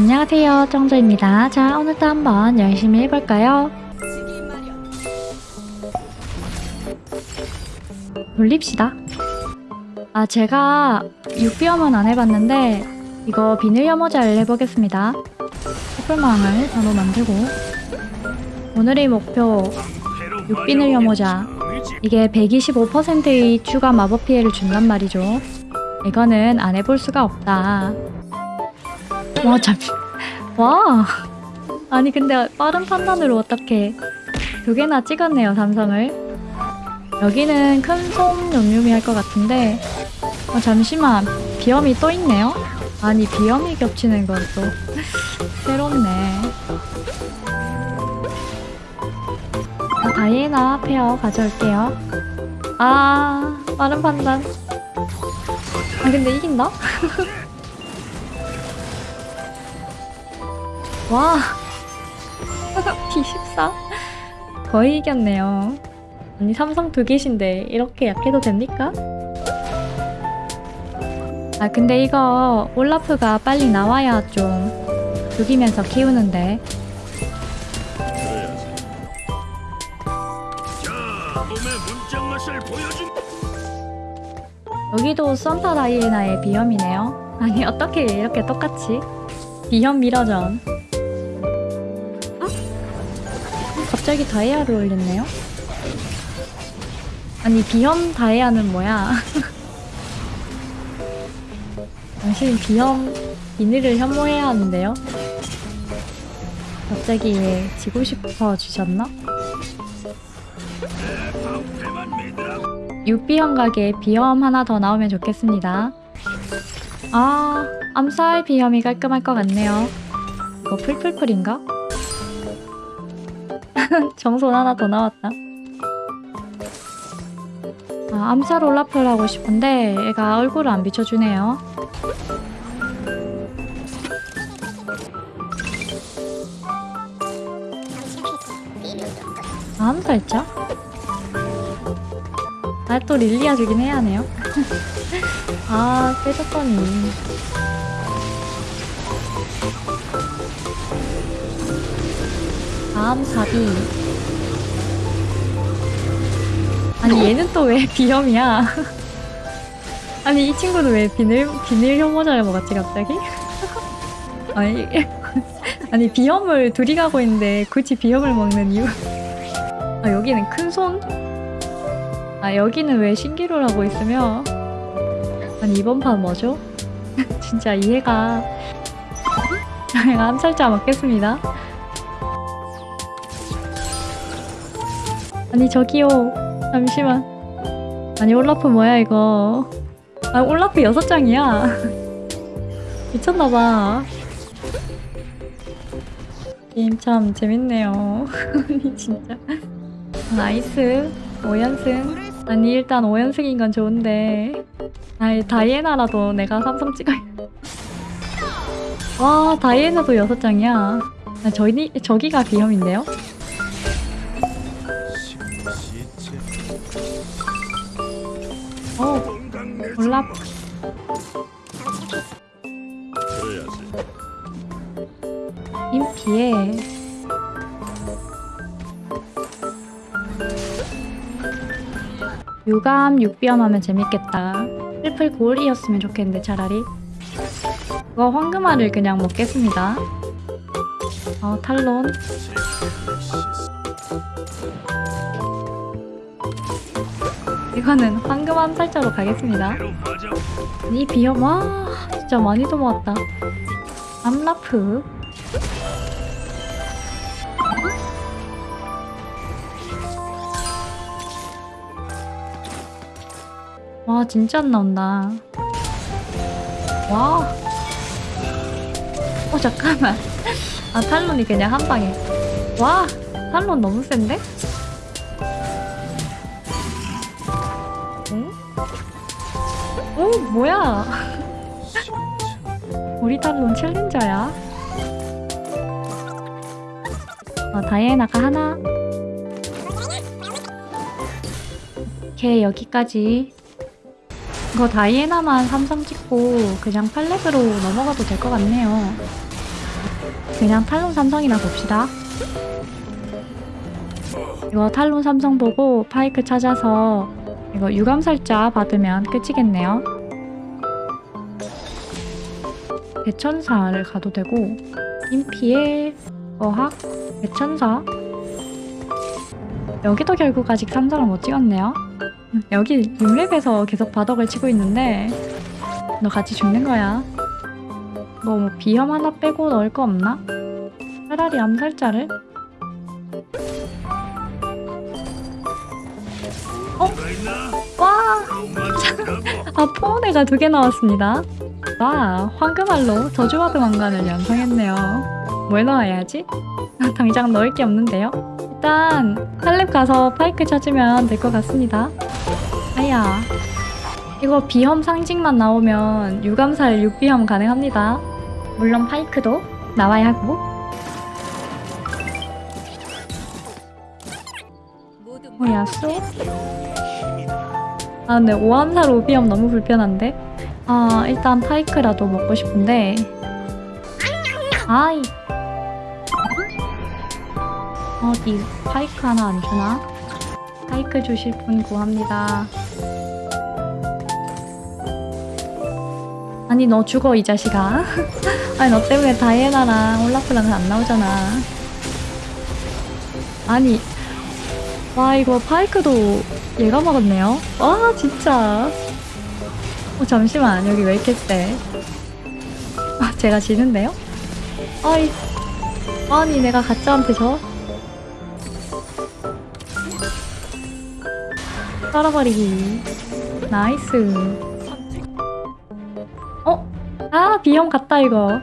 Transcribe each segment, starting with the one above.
안녕하세요. 정조입니다. 자 오늘도 한번 열심히 해볼까요? 돌립시다. 아 제가 육비염은 안 해봤는데 이거 비늘 혐오자를 해보겠습니다. 촛불망을 바로 만들고 오늘의 목표 육비늘 혐오자 이게 125%의 추가 마법 피해를 준단 말이죠. 이거는 안 해볼 수가 없다 와 잠시. 와. 아니 근데 빠른 판단으로 어떻게 두 개나 찍었네요 삼성을. 여기는 큰손 용유미 할 것 같은데 어, 잠시만. 비염이 또 있네요? 아니 비염이 겹치는 건 또 새롭네. 자, 다이애나 페어 가져올게요. 아 빠른 판단. 아 근데 이긴다? 와 D14 거의 이겼네요. 아니 삼성 두 개신데 이렇게 약해도 됩니까? 아 근데 이거 올라프가 빨리 나와야 좀 죽이면서 키우는데. 여기도 산타 다이애나의 비염이네요. 아니 어떻게 이렇게 똑같이? 비염 미러전 갑자기 다이아를 올렸네요 아니 비염 다이아는 뭐야 당신 비염 비늘을 혐오해야 하는데요 갑자기 왜 지고 싶어 주셨나? 육비형 가게 비염 하나 더 나오면 좋겠습니다. 아, 암살 비염이 깔끔할 것 같네요. 이거 풀풀풀인가? 정손 하나 더 나왔다. 아, 암살 올라프를 하고 싶은데 얘가 얼굴을 안 비춰주네요. 아, 암살자? 아, 또 릴리아 주긴 해야 하네요. 아, 빼줬더니. 다음 사비. 아니, 얘는 또 왜 비염이야? 아니, 이 친구는 왜 비늘, 비늘 혐오자를 먹었지, 갑자기? 아니, 아니, 비염을 둘이 가고 있는데 굳이 비염을 먹는 이유? 아, 여기는 큰 손? 아 여기는 왜 신기루를 하고 있으며 아니 이번 판 뭐죠? 진짜 이해가 제가 암살자 맞겠습니다 아니 저기요 잠시만. 아니 올라프 뭐야 이거? 아 올라프 여섯 장이야. 미쳤나봐. 게임 참 재밌네요. 진짜. nice. 5연승. 아니 일단 5연승인 건 좋은데. 아이 다이애나라도 내가 삼성 찍어야 와 다이애나도 6장이야. 아, 저기, 저기가 비염인데요? 올라 들어야지. 인피에 유감 육비염 하면 재밌겠다. 트리플 골이었으면 좋겠는데 차라리. 이거 황금알을 그냥 먹겠습니다. 어 탈론 이거는 황금 암살자로 가겠습니다. 이 비염 와 진짜 많이도 모았다. 암라프. 와 진짜 안 나온다. 와. 어, 잠깐만. 아 탈론이 그냥 한 방에. 와 탈론 너무 센데? 오 뭐야? 우리 탈론 챌린저야. 어, 다이애나가 하나. 오케이 여기까지. 이거 다이애나만 삼성 찍고 그냥 팔렙으로 넘어가도 될 것 같네요. 그냥 탈론 삼성이나 봅시다. 이거 탈론 삼성 보고 파이크 찾아서 이거 유감살자 받으면 끝이겠네요. 대천사를 가도 되고 인피의 어학 대천사 여기도 결국 아직 삼성을 못 찍었네요. 음, 여기 6렙에서 계속 바덕을 치고 있는데 너 같이 죽는 거야. 뭐, 뭐 비염 하나 빼고 넣을 거 없나? 차라리 암살자를? 있나? 와! 아, 포온애가 두 개 나왔습니다. 와, 황금알로 저주와드 왕관을 연상했네요. 뭘 넣어야지? 아, 당장 넣을 게 없는데요? 일단 탈렙 가서 파이크 찾으면 될 것 같습니다. 아야, 이거 비염 상징만 나오면 유감살 6비염 가능합니다. 물론 파이크도 나와야 하고 어, 야수? 아 근데 오암살 5비염 너무 불편한데? 아 일단 파이크라도 먹고 싶은데. 아이. 어디 파이크 하나 안 주나? 파이크 주실 분 구합니다. 아니 너 죽어 이 자식아. 아니 너 때문에 다이애나랑 올라프랑 안 나오잖아. 아니 와 이거 파이크도 얘가 먹었네요? 와 진짜 어 잠시만 여기 왜 이렇게 세? 아, 제가 지는데요? 아이 아니 내가 가짜한테 져 떨어버리기. nice. 어? 아 비염 같다 이거.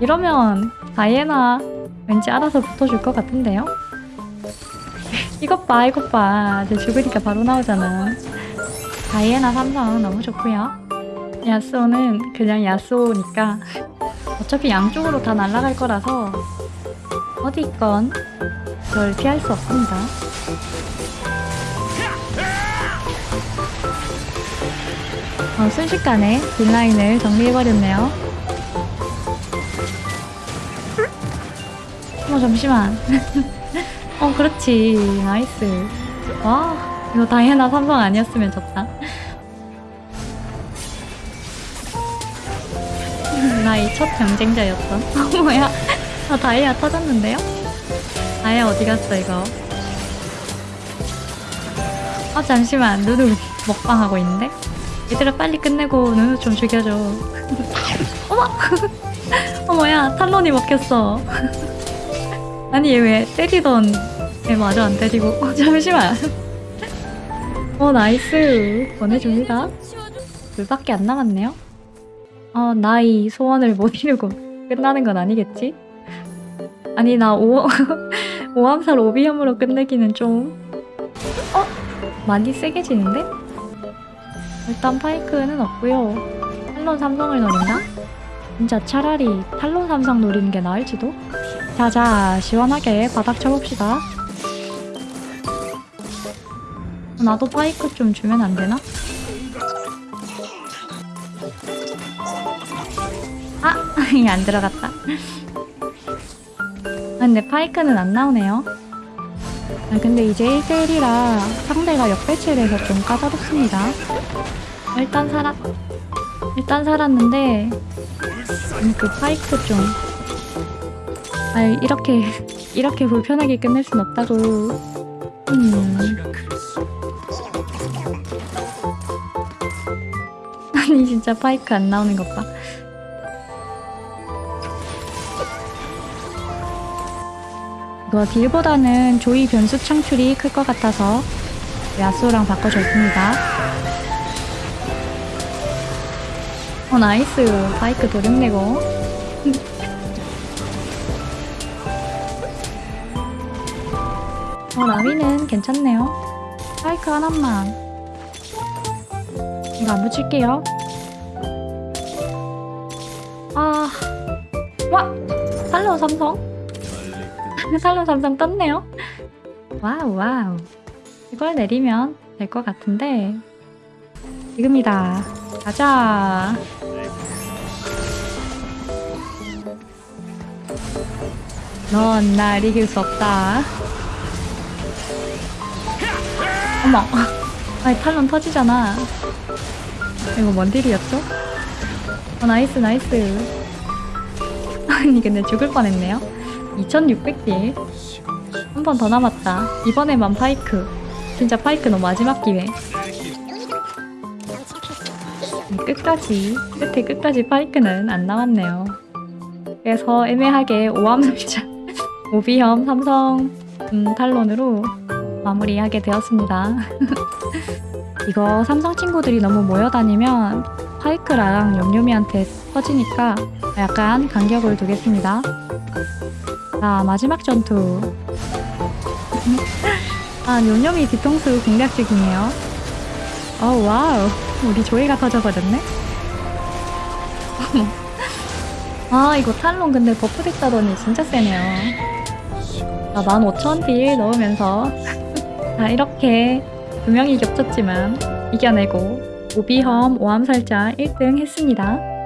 이러면 다이애나 왠지 알아서 붙어줄 것 같은데요? 이것 봐 이것 봐. 이제 죽으니까 바로 나오잖아 다이애나 삼성 너무 좋고요. 야스오는 그냥 야스오니까 어차피 양쪽으로 다 날아갈 거라서 어디 있건 절 피할 수 없습니다. 어, 순식간에 deal line을 정리해버렸네요. 어 잠시만. 어 그렇지. nice. 와 이거 다이애나 삼성 아니었으면 졌다 나의 첫 경쟁자였던? 어 뭐야? 아 다이아 터졌는데요? 다이아 어디 갔어 이거? 아 잠시만. 누누 먹방하고 있는데? 얘들아 빨리 끝내고 누누 좀 죽여줘. 어머! 어 뭐야? 탈론이 먹혔어. 아니 얘 왜 때리던 애 마저 안 때리고. 어, 잠시만. 어 나이스. 보내줍니다. 둘밖에 안 남았네요 어 나이 소원을 못 이루고 끝나는 건 아니겠지? 아니 나 오, 오암살 오비염으로 끝내기는 좀 어? 많이 세게 지는데? 일단 파이크는 없고요 탈론 삼성을 노린다? 진짜 차라리 탈론 삼성 노리는 게 나을지도? 자자 시원하게 바닥 쳐봅시다 나도 파이크 좀 주면 안 되나? 아! 안 들어갔다. 아, 근데 파이크는 안 나오네요. 아 근데 이제 1대1이라 상대가 역배치를 해서 좀 까다롭습니다. 일단 살았 일단 살았는데 음, 그 파이크 좀 아 이렇게 이렇게 불편하게 끝낼 순 없다고. 음. 아니 진짜 파이크 안 나오는 것봐 이거 딜보다는 조이 변수 창출이 클 것 같아서 야수랑 바꿔줬습니다. 어 나이스. 파이크 도륙내고. 어 라위는 괜찮네요. 파이크 하나만. 이거 안 붙일게요. 아 와! 살로 삼성 탈론 삼성 떴네요 wow wow 이걸 내리면 될 것 같은데 지금이다 가자 넌 날 이길 수 없다. 어머. 아니, 탈론 터지잖아. 이거 뭔 deal이었죠? 어, nice, nice. 아니, 근데 죽을 뻔했네요. 2600딜. 한 번 더 남았다. 이번에만 파이크. 진짜 파이크 너 마지막 기회. 끝까지, 끝에 끝까지 파이크는 안 나왔네요. 그래서 애매하게 오암삼자, 오비형 삼성 음, 탈론으로 마무리하게 되었습니다. 이거 삼성 친구들이 너무 모여다니면 파이크랑 염료미한테 터지니까 약간 간격을 두겠습니다. 자, 마지막 전투. 아, 염료미 뒤통수 공략 중이에요. 어, wow. 우리 조이가 터져버렸네? 아, 이거 탈론 근데 buff 됐다더니 진짜 세네요. 자, 15,000 deal 넣으면서 자, 이렇게 두 명이 겹쳤지만 이겨내고 오비험 오암살자 1등 했습니다.